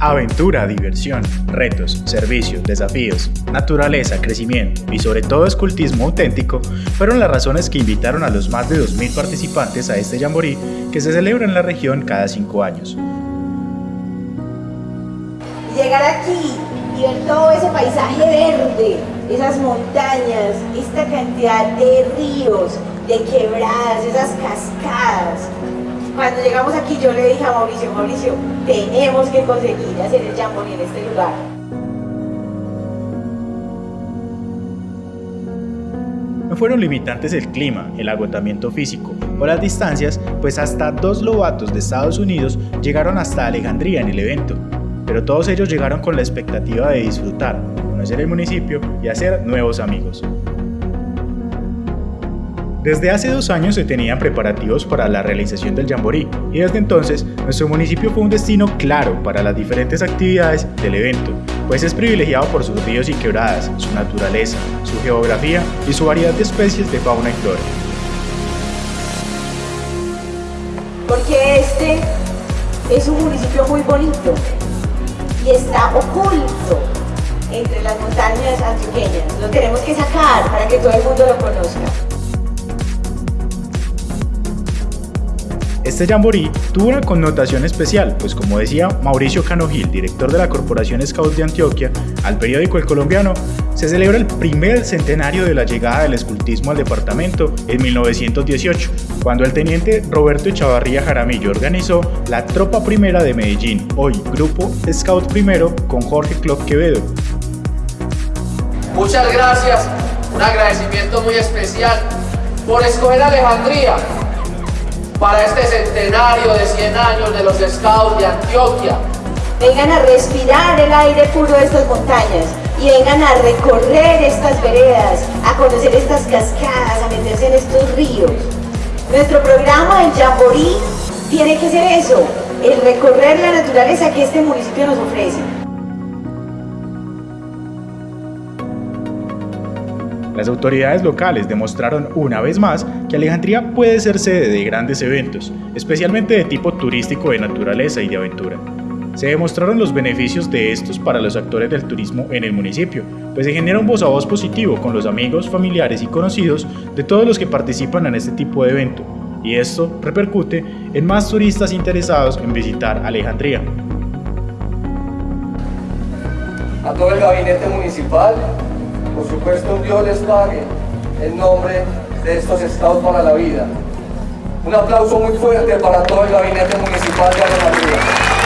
Aventura, diversión, retos, servicios, desafíos, naturaleza, crecimiento y sobre todo escultismo auténtico fueron las razones que invitaron a los más de 2.000 participantes a este jamboree que se celebra en la región cada cinco años. Llegar aquí y ver todo ese paisaje verde, esas montañas, esta cantidad de ríos, de quebradas, esas cascadas, cuando llegamos aquí yo le dije a Mauricio, Mauricio, tenemos que conseguir hacer el jamboree en este lugar. No fueron limitantes el clima, el agotamiento físico o las distancias, pues hasta dos lobatos de Estados Unidos llegaron hasta Alejandría en el evento. Pero todos ellos llegaron con la expectativa de disfrutar, conocer el municipio y hacer nuevos amigos. Desde hace dos años se tenían preparativos para la realización del Jamboree y desde entonces nuestro municipio fue un destino claro para las diferentes actividades del evento, pues es privilegiado por sus ríos y quebradas, su naturaleza, su geografía y su variedad de especies de fauna y flora. Porque este es un municipio muy bonito y está oculto entre las montañas antioqueñas. Lo tenemos que sacar para que todo el mundo lo conozca. Este jamboree tuvo una connotación especial, pues como decía Mauricio Canogil, director de la Corporación Scouts de Antioquia, al periódico El Colombiano, se celebra el primer centenario de la llegada del escultismo al departamento en 1918, cuando el teniente Roberto Chavarría Jaramillo organizó la Tropa Primera de Medellín, hoy Grupo Scout Primero, con Jorge Clock Quevedo. Muchas gracias, un agradecimiento muy especial por escoger Alejandría para este centenario de 100 años de los Scouts de Antioquia. Vengan a respirar el aire puro de estas montañas y vengan a recorrer estas veredas, a conocer estas cascadas, a meterse en estos ríos. Nuestro programa, el Jamboree, tiene que ser eso, el recorrer la naturaleza que este municipio nos ofrece. Las autoridades locales demostraron una vez más que Alejandría puede ser sede de grandes eventos, especialmente de tipo turístico de naturaleza y de aventura. Se demostraron los beneficios de estos para los actores del turismo en el municipio, pues se genera un voz a voz positivo con los amigos, familiares y conocidos de todos los que participan en este tipo de evento, y esto repercute en más turistas interesados en visitar Alejandría. A todo el gabinete municipal por supuesto, Dios les pague en nombre de estos estados para la vida. Un aplauso muy fuerte para todo el gabinete municipal de Alejandría.